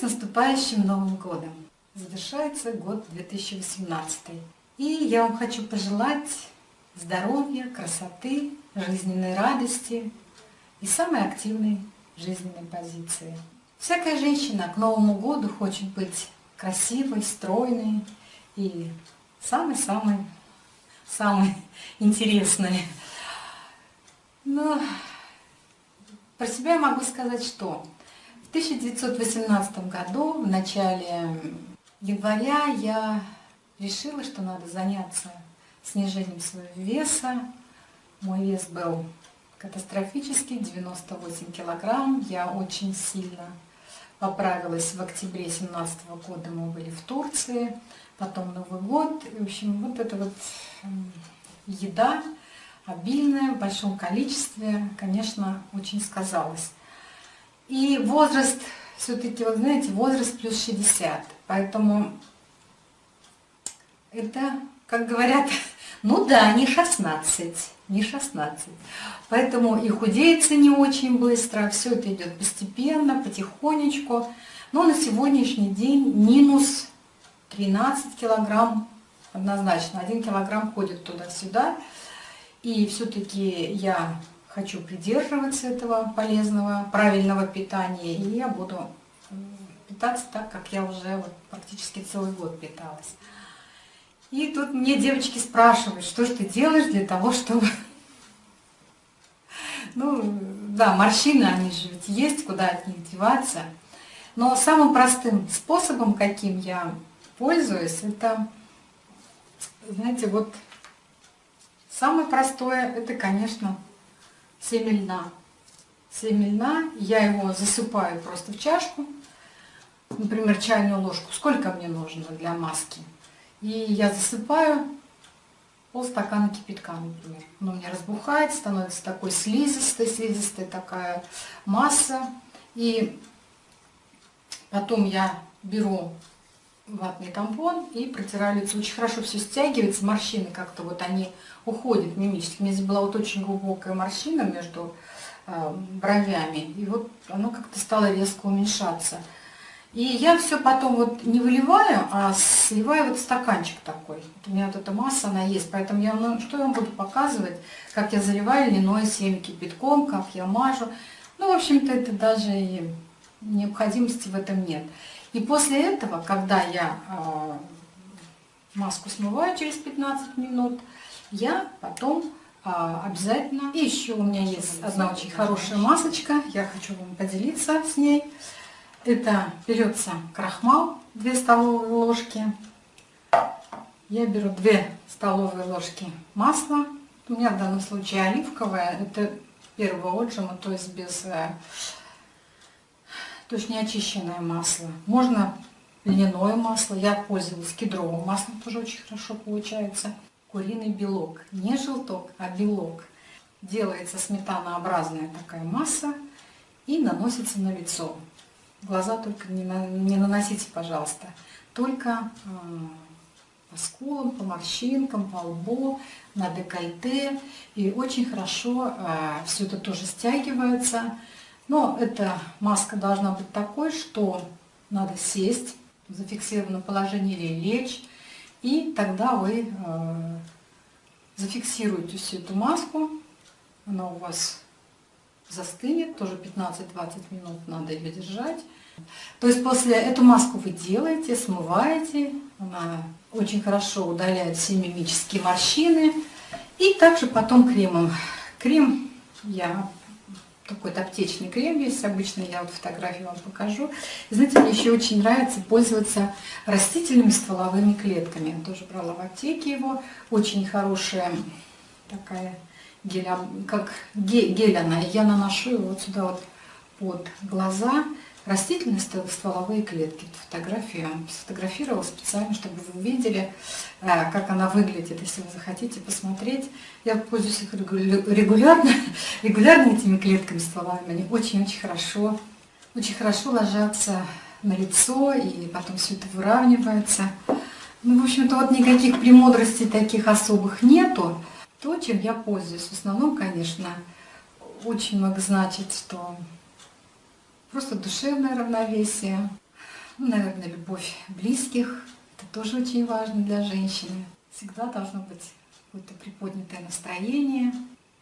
наступающим Новым годом! Завершается год 2018. И я вам хочу пожелать здоровья, красоты, жизненной радости и самой активной жизненной позиции. Всякая женщина к Новому году хочет быть красивой, стройной и самой-самой самой интересной. Но про себя я могу сказать, что в 1918 году, в начале января, я решила, что надо заняться снижением своего веса. Мой вес был катастрофический, 98 килограмм. Я очень сильно поправилась в октябре 2017 года. Мы были в Турции, потом Новый год. В общем, вот эта вот еда обильная, в большом количестве, конечно, очень сказалась. И возраст, все-таки, вот знаете, возраст плюс 60. Поэтому это, как говорят, ну да, не 16, не 16. Поэтому и худеется не очень быстро, все это идет постепенно, потихонечку. Но на сегодняшний день минус 13 килограмм однозначно. 1 килограмм ходит туда-сюда. И все-таки я хочу придерживаться этого полезного, правильного питания, и я буду питаться так, как я уже вот практически целый год питалась. И тут мне девочки спрашивают, что же ты делаешь для того, чтобы... Ну, да, морщины, они же ведь есть, куда от них деваться. Но самым простым способом, каким я пользуюсь, это, знаете, вот самое простое, это, конечно, семя льна. Семя льна, я его засыпаю просто в чашку, например, чайную ложку. Сколько мне нужно для маски? И я засыпаю полстакана кипятка, например. Он у меня разбухает, становится такой слизистой, слизистая такая масса. И потом я беру ватный тампон и протираю лицо. Очень хорошо все стягивается, морщины как-то вот они уходят мимически. У меня здесь была вот очень глубокая морщина между э, бровями, и вот оно как-то стало резко уменьшаться. И я все потом вот не выливаю, а сливаю вот стаканчик такой. Вот у меня вот эта масса, она есть, поэтому я, ну, что я вам буду показывать, как я заливаю льняное семя кипятком, как я мажу. Ну, в общем-то, это даже и необходимости в этом нет. И после этого, когда я э, маску смываю через 15 минут, я потом э, обязательно... И еще у меня есть одна очень хорошая масочка, я хочу вам поделиться с ней. Это берется крахмал, 2 столовые ложки. Я беру 2 столовые ложки масла. У меня в данном случае оливковое, это первого отжима, то есть без э, то есть не очищенное масло. Можно льняное масло, я пользовалась кедровым маслом, тоже очень хорошо получается. Куриный белок, не желток, а белок. Делается сметанообразная такая масса и наносится на лицо. Глаза только не, на, не наносите, пожалуйста. Только э, по скулам, по морщинкам, по лбу, на декольте. И очень хорошо э, все это тоже стягивается. Но эта маска должна быть такой, что надо сесть в зафиксированном положении или лечь, и тогда вы э, зафиксируете всю эту маску, она у вас застынет, тоже 15-20 минут надо ее держать. То есть после эту маску вы делаете, смываете, она очень хорошо удаляет все мимические морщины. И также потом кремом. Крем я такой-то аптечный крем есть обычно, я вот фотографию вам покажу. И, знаете, мне еще очень нравится пользоваться растительными стволовыми клетками. Я тоже брала в аптеке его. Очень хорошая такая гель, как гель она. Я наношу его вот сюда вот под глаза растительные стволовые клетки. Фотографию сфотографировала специально, чтобы вы увидели, э, как она выглядит, если вы захотите посмотреть. Я пользуюсь их регулярно, регулярно этими клетками стволовыми. Они очень-очень хорошо, очень хорошо ложатся на лицо, и потом все это выравнивается. Ну, в общем-то, вот никаких премудростей таких особых нету. То, чем я пользуюсь, в основном, конечно, очень много значит, что просто душевное равновесие. Ну, наверное, любовь близких. Это тоже очень важно для женщины. Всегда должно быть какое-то приподнятое настроение.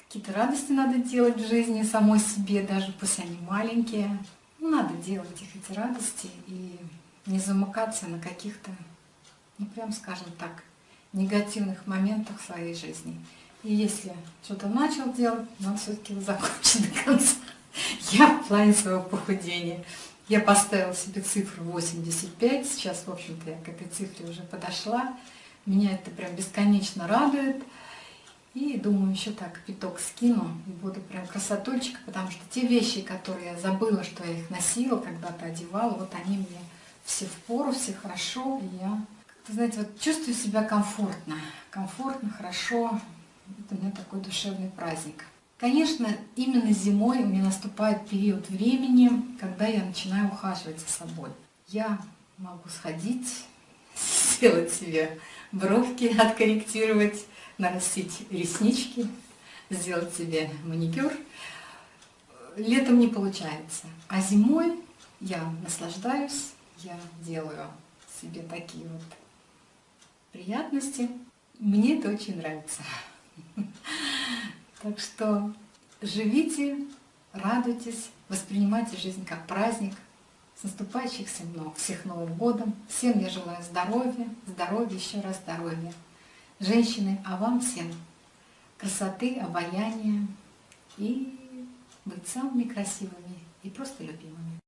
Какие-то радости надо делать в жизни самой себе, даже пусть они маленькие. Ну, надо делать их, эти радости, и не замыкаться на каких-то, ну, прям скажем так, негативных моментах своей жизни. И если что-то начал делать, надо все-таки закончить до конца. Я в плане своего похудения. Я поставила себе цифру 85, сейчас, в общем-то, я к этой цифре уже подошла. Меня это прям бесконечно радует. И думаю, еще так пяток скину и буду прям красотульчика, потому что те вещи, которые я забыла, что я их носила, когда-то одевала, вот они мне все в пору, все хорошо, и я, знаете, вот чувствую себя комфортно, комфортно, хорошо, это у меня такой душевный праздник. Конечно, именно зимой у меня наступает период времени, когда я начинаю ухаживать за собой. Я могу сходить, сделать себе бровки, откорректировать, нарастить реснички, сделать себе маникюр. Летом не получается, а зимой я наслаждаюсь, я делаю себе такие вот приятности. Мне это очень нравится. Так что живите, радуйтесь, воспринимайте жизнь как праздник. С наступающих всех Новым годом. Всем я желаю здоровья, здоровья, еще раз здоровья. Женщины, а вам всем красоты, обаяния и быть самыми красивыми и просто любимыми.